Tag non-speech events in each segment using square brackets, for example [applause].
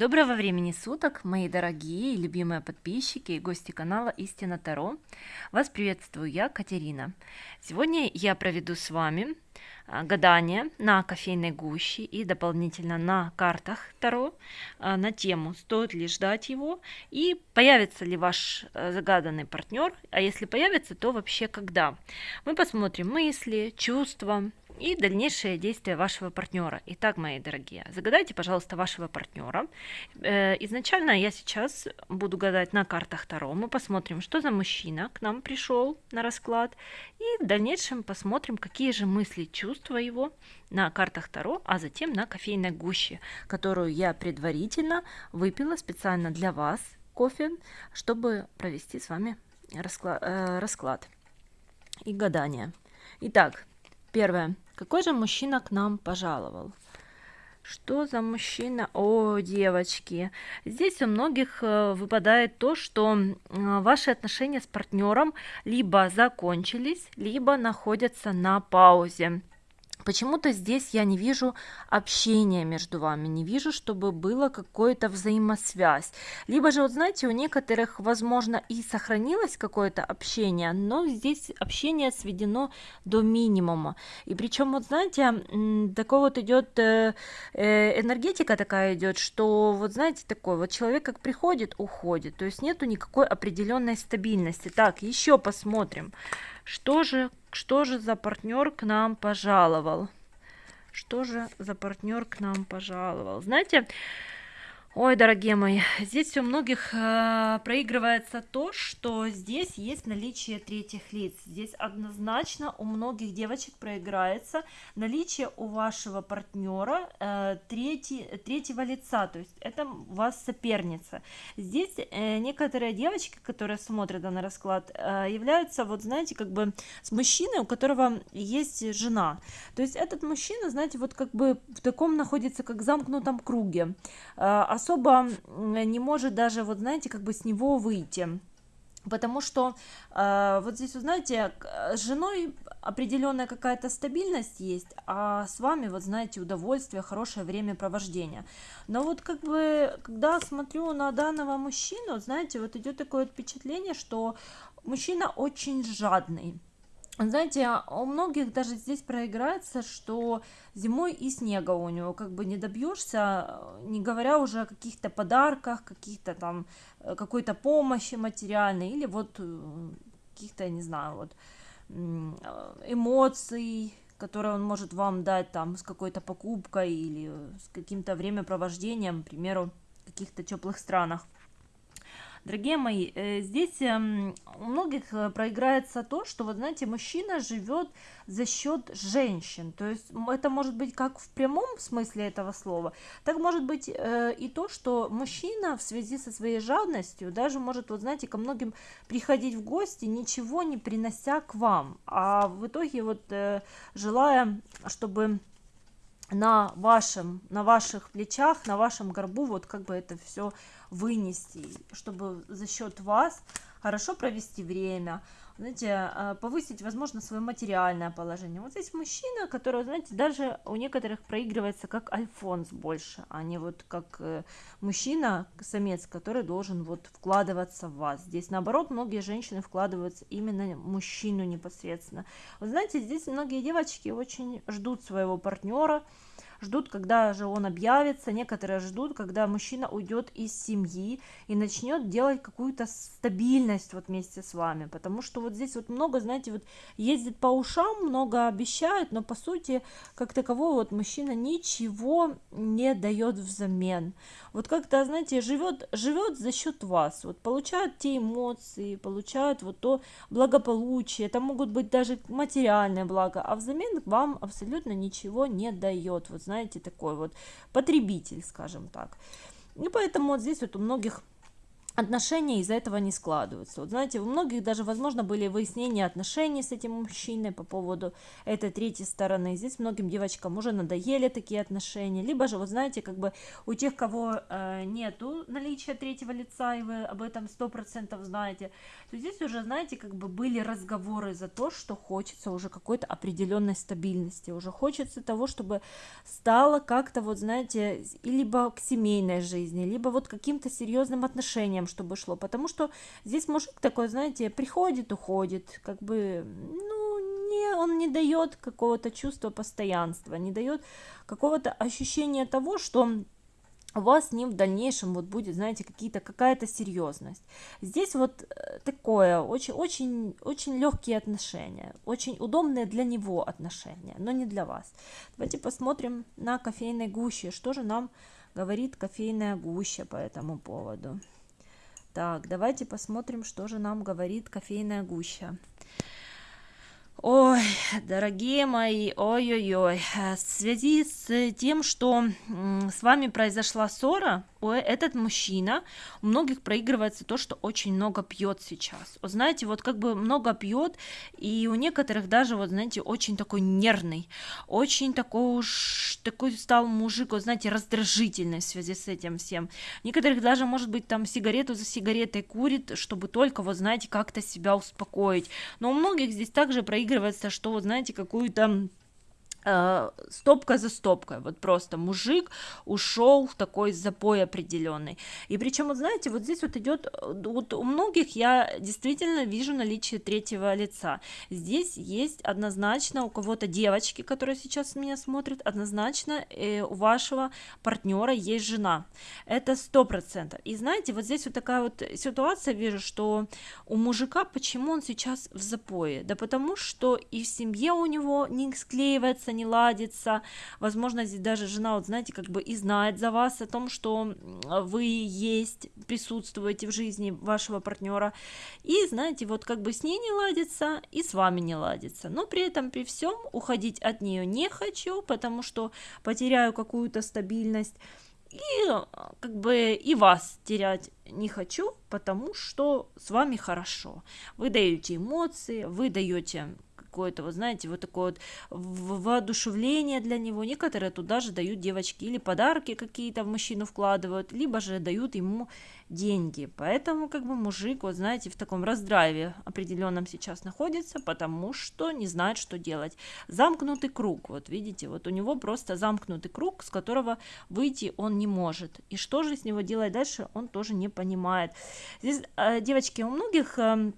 Доброго времени суток, мои дорогие и любимые подписчики и гости канала Истина Таро. Вас приветствую я, Катерина. Сегодня я проведу с вами а, гадание на кофейной гуще и дополнительно на картах Таро а, на тему, стоит ли ждать его и появится ли ваш э, загаданный партнер, а если появится, то вообще когда. Мы посмотрим мысли, чувства, и дальнейшие действия вашего партнера. Итак, мои дорогие, загадайте, пожалуйста, вашего партнера. Э, изначально я сейчас буду гадать на картах Таро. Мы посмотрим, что за мужчина к нам пришел на расклад. И в дальнейшем посмотрим, какие же мысли, чувства его на картах Таро, а затем на кофейной гуще, которую я предварительно выпила специально для вас кофе, чтобы провести с вами расклад, э, расклад и гадание. Итак, первое. Какой же мужчина к нам пожаловал? Что за мужчина? О, девочки, здесь у многих э, выпадает то, что ваши отношения с партнером либо закончились, либо находятся на паузе. Почему-то здесь я не вижу общения между вами, не вижу, чтобы было какое-то взаимосвязь. Либо же, вот знаете, у некоторых, возможно, и сохранилось какое-то общение, но здесь общение сведено до минимума. И причем, вот знаете, такой вот идет э, э, энергетика такая идет, что вот знаете, такой вот человек как приходит, уходит. То есть нету никакой определенной стабильности. Так, еще посмотрим. Что же, что же за партнер к нам пожаловал? Что же за партнер к нам пожаловал? Знаете, Ой, дорогие мои, здесь у многих э, проигрывается то, что здесь есть наличие третьих лиц. Здесь однозначно у многих девочек проиграется наличие у вашего партнера э, третий, третьего лица, то есть это у вас соперница. Здесь э, некоторые девочки, которые смотрят данный расклад, э, являются, вот знаете, как бы с мужчиной, у которого есть жена. То есть этот мужчина, знаете, вот как бы в таком находится, как замкнутом круге. Э, особо не может даже, вот знаете, как бы с него выйти. Потому что э, вот здесь, вы знаете, с женой определенная какая-то стабильность есть, а с вами, вот знаете, удовольствие, хорошее времяпровождение. Но вот как бы, когда смотрю на данного мужчину, знаете, вот идет такое впечатление, что мужчина очень жадный знаете, у многих даже здесь проиграется, что зимой и снега у него как бы не добьешься, не говоря уже о каких-то подарках, каких-то там, э, какой-то помощи материальной или вот э, каких-то, не знаю, вот эмоций, которые он может вам дать там с какой-то покупкой или с каким-то времяпровождением, к примеру, в каких-то теплых странах. Дорогие мои, э, здесь эм, у многих э, проиграется то, что, вот знаете, мужчина живет за счет женщин. То есть это может быть как в прямом смысле этого слова, так может быть э, и то, что мужчина в связи со своей жадностью даже может, вот знаете, ко многим приходить в гости, ничего не принося к вам. А в итоге вот желая, чтобы на вашем, на ваших плечах, на вашем горбу, вот как бы это все вынести, чтобы за счет вас хорошо провести время, знаете, а, повысить, возможно, свое материальное положение. Вот здесь мужчина, который, знаете, даже у некоторых проигрывается как альфонс больше, а не вот как э, мужчина, самец, который должен вот вкладываться в вас. Здесь, наоборот, многие женщины вкладываются именно мужчину непосредственно. Вы знаете, здесь многие девочки очень ждут своего партнера, ждут, когда же он объявится, некоторые ждут, когда мужчина уйдет из семьи и начнет делать какую-то стабильность вот вместе с вами, потому что вот здесь вот много, знаете, вот ездит по ушам, много обещают, но по сути, как такового вот мужчина ничего не дает взамен. Вот как-то, знаете, живет, живет за счет вас, вот получают те эмоции, получают вот то благополучие, это могут быть даже материальные блага, а взамен вам абсолютно ничего не дает. Вот знаете, такой вот потребитель, скажем так. И поэтому вот здесь вот у многих отношения из-за этого не складываются. Вот знаете, у многих даже, возможно, были выяснения отношений с этим мужчиной по поводу этой третьей стороны. Здесь многим девочкам уже надоели такие отношения. Либо же, вот знаете, как бы у тех, кого э, нету наличия третьего лица, и вы об этом сто процентов знаете, то здесь уже, знаете, как бы были разговоры за то, что хочется уже какой-то определенной стабильности, уже хочется того, чтобы стало как-то, вот знаете, либо к семейной жизни, либо вот каким-то серьезным отношениям, чтобы шло, потому что здесь мужик такой, знаете, приходит, уходит, как бы, ну, не, он не дает какого-то чувства постоянства, не дает какого-то ощущения того, что у вас с ним в дальнейшем вот будет, знаете, какие-то какая-то серьезность. Здесь вот э, такое очень очень очень легкие отношения, очень удобные для него отношения, но не для вас. Давайте посмотрим на кофейной гуще, что же нам говорит кофейная гуща по этому поводу. Так, давайте посмотрим, что же нам говорит кофейная гуща. Ой, дорогие мои, ой-ой-ой, в связи с тем, что с вами произошла ссора, этот мужчина, у многих проигрывается то, что очень много пьет сейчас. Вот знаете, вот как бы много пьет, и у некоторых даже, вот знаете, очень такой нервный, очень такой уж, такой стал мужик, вот знаете, раздражительный в связи с этим всем. Некоторых даже, может быть, там сигарету за сигаретой курит, чтобы только, вот знаете, как-то себя успокоить. Но у многих здесь также проигрывается, что, вот знаете, какую-то Э, стопка за стопкой, вот просто мужик ушел в такой запой определенный. И причем, вот знаете, вот здесь вот идет, вот у многих я действительно вижу наличие третьего лица. Здесь есть однозначно у кого-то девочки, которые сейчас меня смотрят, однозначно э, у вашего партнера есть жена. Это сто процентов. И знаете, вот здесь вот такая вот ситуация вижу, что у мужика, почему он сейчас в запое? Да потому что и в семье у него не склеивается ладится, не ладится. Возможно, здесь даже жена, вот знаете, как бы и знает за вас о том, что вы есть, присутствуете в жизни вашего партнера. И, знаете, вот как бы с ней не ладится, и с вами не ладится. Но при этом, при всем, уходить от нее не хочу, потому что потеряю какую-то стабильность. И как бы и вас терять не хочу, потому что с вами хорошо. Вы даете эмоции, вы даете какое-то, вот знаете, вот такое вот воодушевление для него. Некоторые туда же дают девочки или подарки какие-то в мужчину вкладывают, либо же дают ему деньги. Поэтому как бы мужик, вот знаете, в таком раздрайве определенном сейчас находится, потому что не знает, что делать. Замкнутый круг, вот видите, вот у него просто замкнутый круг, с которого выйти он не может. И что же с него делать дальше, он тоже не понимает. Здесь, э, девочки, у многих эм,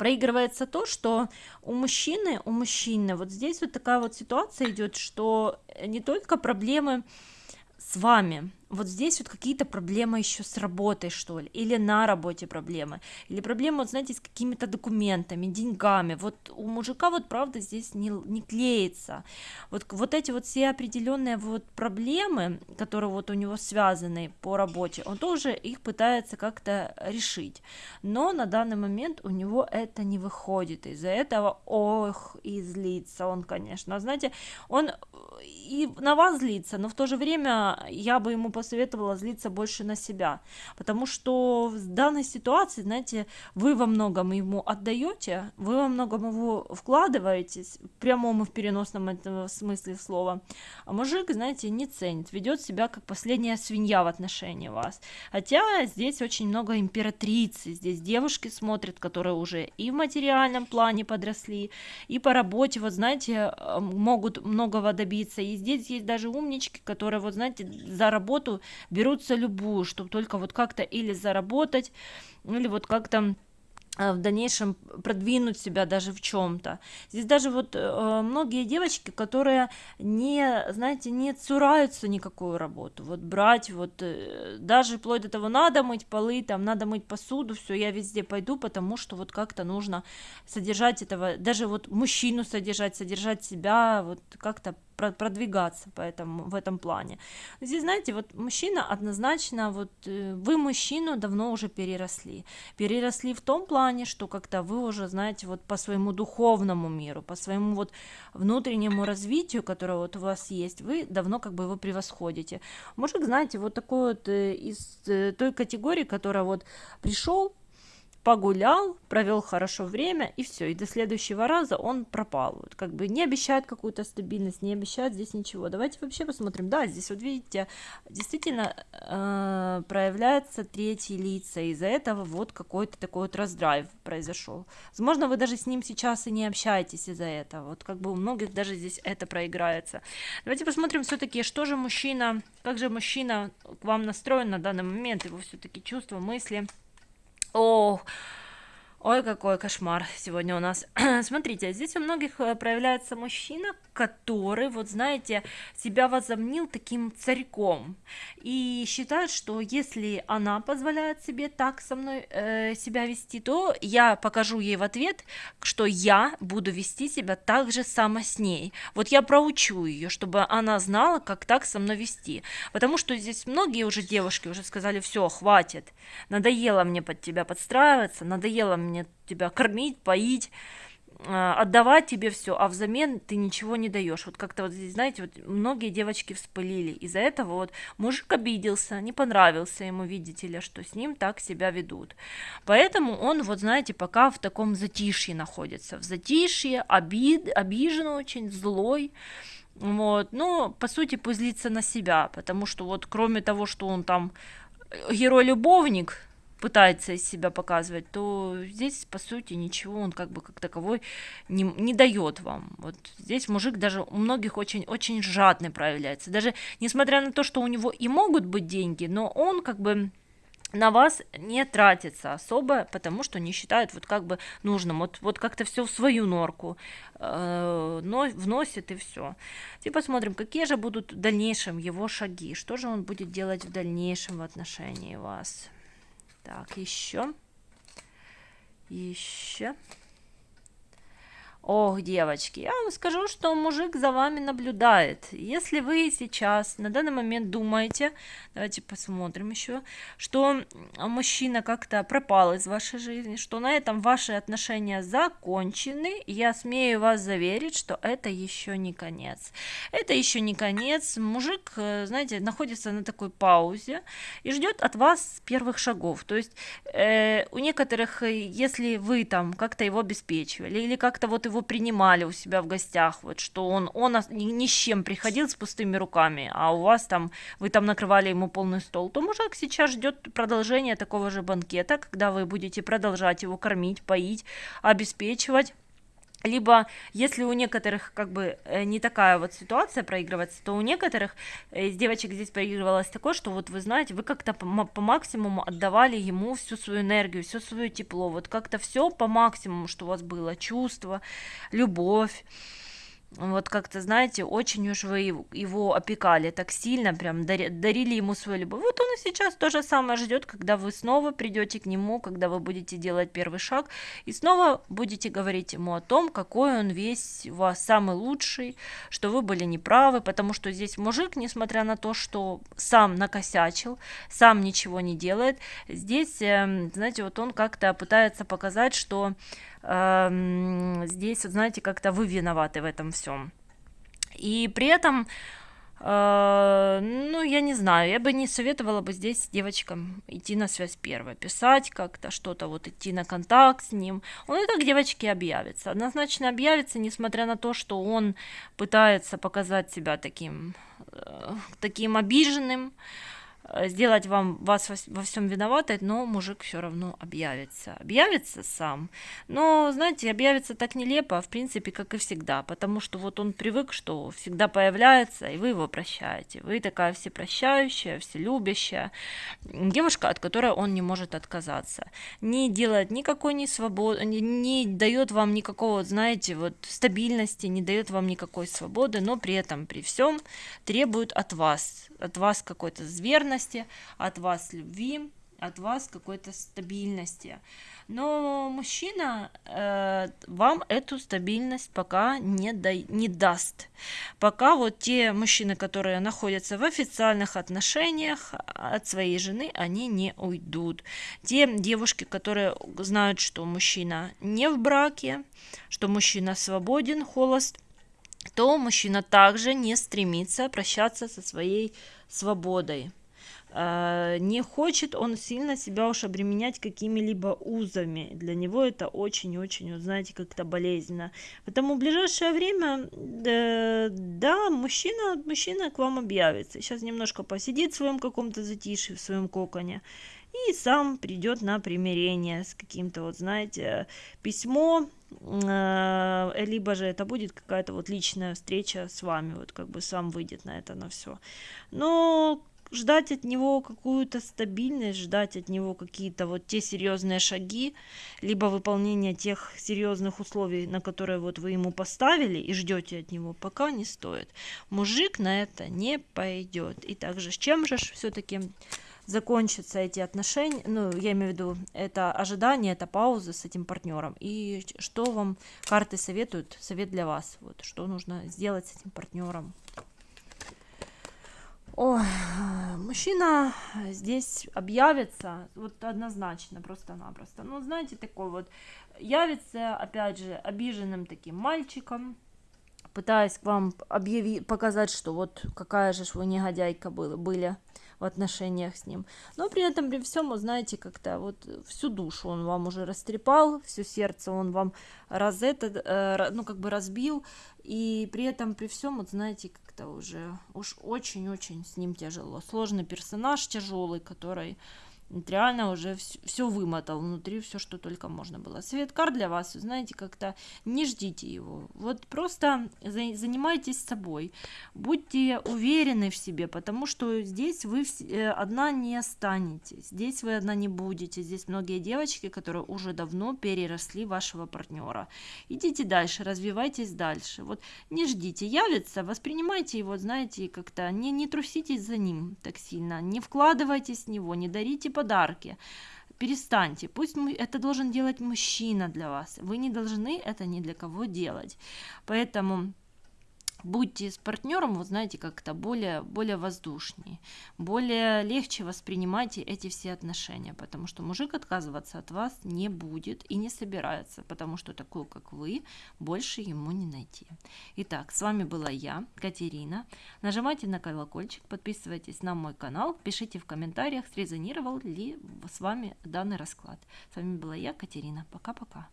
проигрывается то, что у мужчины, у мужчины. Вот здесь вот такая вот ситуация идет, что не только проблемы с вами, вот здесь вот какие-то проблемы еще с работой, что ли, или на работе проблемы, или проблемы, вот знаете, с какими-то документами, деньгами, вот у мужика вот правда здесь не, не клеится, вот, вот эти вот все определенные вот проблемы, которые вот у него связаны по работе, он тоже их пытается как-то решить, но на данный момент у него это не выходит, из-за этого, ох, и злится он, конечно, знаете, он и на вас злится, но в то же время я бы ему посоветовала злиться больше на себя, потому что в данной ситуации, знаете, вы во многом ему отдаете, вы во многом его вкладываетесь, в прямом и в переносном этого смысле слова, а мужик, знаете, не ценит, ведет себя как последняя свинья в отношении вас, хотя здесь очень много императрицы, здесь девушки смотрят, которые уже и в материальном плане подросли, и по работе, вот знаете, могут многого добиться, и здесь есть даже умнички, которые, вот знаете, за работу работу берутся любую, чтобы только вот как-то или заработать, или вот как-то э, в дальнейшем продвинуть себя даже в чем-то. Здесь даже вот э, многие девочки, которые не, знаете, не цураются никакую работу, вот брать, вот э, даже вплоть до того, надо мыть полы, там, надо мыть посуду, все, я везде пойду, потому что вот как-то нужно содержать этого, даже вот мужчину содержать, содержать себя, вот как-то продвигаться по этому, в этом плане. Здесь, знаете, вот мужчина однозначно, вот э, вы мужчину давно уже переросли. Переросли в том плане, что как-то вы уже, знаете, вот по своему духовному миру, по своему вот внутреннему развитию, которое вот у вас есть, вы давно как бы его превосходите. Мужик, знаете, вот такой вот э, из э, той категории, которая вот пришел, погулял, провел хорошо время, и все, и до следующего раза он пропал. Вот как бы не обещает какую-то стабильность, не обещает здесь ничего. Давайте вообще посмотрим. Да, здесь вот видите, действительно э, проявляется третьи лица, из-за этого вот какой-то такой вот раздрайв произошел. Возможно, вы даже с ним сейчас и не общаетесь из-за этого. Вот как бы у многих даже здесь это проиграется. Давайте посмотрим все-таки, что же мужчина, как же мужчина к вам настроен на данный момент, его все-таки чувства, мысли. О, ой, какой кошмар сегодня у нас. [clears throat] Смотрите, здесь у многих э, проявляется мужчина, который, вот знаете, себя возомнил таким царьком и считает, что если она позволяет себе так со мной э, себя вести, то я покажу ей в ответ, что я буду вести себя так же само с ней. Вот я проучу ее, чтобы она знала, как так со мной вести. Потому что здесь многие уже девушки уже сказали, все, хватит, надоело мне под тебя подстраиваться, надоело мне тебя кормить, поить, а, отдавать тебе все, а взамен ты ничего не даешь. Вот как-то вот здесь, знаете, вот многие девочки вспылили. Из-за этого вот мужик обиделся, не понравился ему, видите ли, что с ним так себя ведут. Поэтому он, вот знаете, пока в таком затишье находится. В затишье, обид, обижен очень, злой. Вот, но по сути пусть злится на себя, потому что вот кроме того, что он там э, герой-любовник, пытается из себя показывать, то здесь, по сути, ничего он как бы как таковой не, не дает вам. Вот здесь мужик даже у многих очень, очень жадный проявляется. Даже несмотря на то, что у него и могут быть деньги, но он как бы на вас не тратится особо, потому что не считает вот как бы нужным. Вот, вот как-то все в свою норку э, но, вносит и все. И посмотрим, какие же будут в дальнейшем его шаги, что же он будет делать в дальнейшем в отношении вас. Так, еще. Еще. Ох, девочки, я вам скажу, что мужик за вами наблюдает. Если вы сейчас на данный момент думаете, давайте посмотрим еще, что мужчина как-то пропал из вашей жизни, что на этом ваши отношения закончены, я смею вас заверить, что это еще не конец. Это еще не конец. Мужик, э, знаете, находится на такой паузе и ждет от вас первых шагов. То есть э, у некоторых, э, если вы там как-то его обеспечивали или как-то вот его принимали у себя в гостях, вот что он, он ни, с чем приходил с пустыми руками, а у вас там, вы там накрывали ему полный стол, то мужик сейчас ждет продолжения такого же банкета, когда вы будете продолжать его кормить, поить, обеспечивать либо если у некоторых как бы э, не такая вот ситуация проигрывается, то у некоторых э, из девочек здесь проигрывалось такое, что вот вы знаете, вы как-то по, по максимуму отдавали ему всю свою энергию, все свое тепло, вот как-то все по максимуму, что у вас было, чувство, любовь, вот как-то, знаете, очень уж вы его опекали так сильно, прям дарили ему свою любовь. Вот он и сейчас то же самое ждет, когда вы снова придете к нему, когда вы будете делать первый шаг, и снова будете говорить ему о том, какой он весь у вас самый лучший, что вы были неправы, потому что здесь мужик, несмотря на то, что сам накосячил, сам ничего не делает, здесь, эм, знаете, вот он как-то пытается показать, что здесь, вот, знаете, как-то вы виноваты в этом всем. И при этом, э, ну, я не знаю, я бы не советовала бы здесь девочкам идти на связь первой, писать как-то что-то, вот идти на контакт с ним. Он и так девочке объявится, однозначно объявится, несмотря на то, что он пытается показать себя таким, э, таким обиженным, Э, сделать вам вас во всем виноватой, но мужик все равно объявится. Объявится сам. Но, знаете, объявится так нелепо, в принципе, как и всегда, потому что вот он привык, что всегда появляется, и вы его прощаете. Вы такая всепрощающая, вселюбящая девушка, от которой он не может отказаться. Не делает никакой не свободы, не, не дает вам никакого, знаете, вот стабильности, не дает вам никакой свободы, но при этом, при всем требует от вас, от вас какой-то зверности, от вас любви, от вас какой-то стабильности. Но мужчина э, вам эту стабильность пока не, да, не даст. Пока вот те мужчины, которые находятся в официальных отношениях от своей жены, они не уйдут. Те девушки, которые знают, что мужчина не в браке, что мужчина свободен, холост, то мужчина также не стремится прощаться со своей свободой. Э, не хочет он сильно себя уж обременять какими-либо узами. Для него это очень-очень, знаете, как-то болезненно. Поэтому в ближайшее время, да, мужчина, мужчина к вам объявится. Сейчас немножко посидит в своем каком-то затишье, в своем коконе. И сам придет на примирение с каким-то, вот знаете, письмо, э, либо же это будет какая-то вот личная встреча с вами, вот как бы сам выйдет на это, на все. Но ждать от него какую-то стабильность, ждать от него какие-то вот те серьезные шаги, либо выполнение тех серьезных условий, на которые вот вы ему поставили и ждете от него, пока не стоит. Мужик на это не пойдет. И также с чем же все-таки закончатся эти отношения, ну, я имею в виду, это ожидание, это пауза с этим партнером. И что вам карты советуют, совет для вас, вот, что нужно сделать с этим партнером. Ой, мужчина здесь объявится, вот однозначно, просто-напросто. Ну, знаете, такой вот, явится, опять же, обиженным таким мальчиком, пытаясь к вам объяви, показать, что вот какая же вы негодяйка были, были в отношениях с ним. Но при этом, при всем, вы знаете, как-то вот всю душу он вам уже растрепал, все сердце он вам раз это, ну, как бы разбил, и при этом, при всем, вот знаете, как-то уже уж очень-очень с ним тяжело. Сложный персонаж, тяжелый, который реально уже все вымотал внутри, все, что только можно было. Совет карт для вас, знаете, как-то не ждите его. Вот просто занимайтесь собой, будьте уверены в себе, потому что здесь вы э, одна не останетесь, здесь вы одна не будете. Здесь многие девочки, которые уже давно переросли вашего партнера. Идите дальше, развивайтесь дальше. Вот не ждите, явится, воспринимайте его, знаете, как-то не, не труситесь за ним так сильно, не вкладывайтесь в него, не дарите подарки. Перестаньте. Пусть это должен делать мужчина для вас. Вы не должны это ни для кого делать. Поэтому будьте с партнером, вот знаете, как-то более, более воздушнее, более легче воспринимайте эти все отношения, потому что мужик отказываться от вас не будет и не собирается, потому что такую, как вы, больше ему не найти. Итак, с вами была я, Катерина. Нажимайте на колокольчик, подписывайтесь на мой канал, пишите в комментариях, срезонировал ли с вами данный расклад. С вами была я, Катерина. Пока-пока.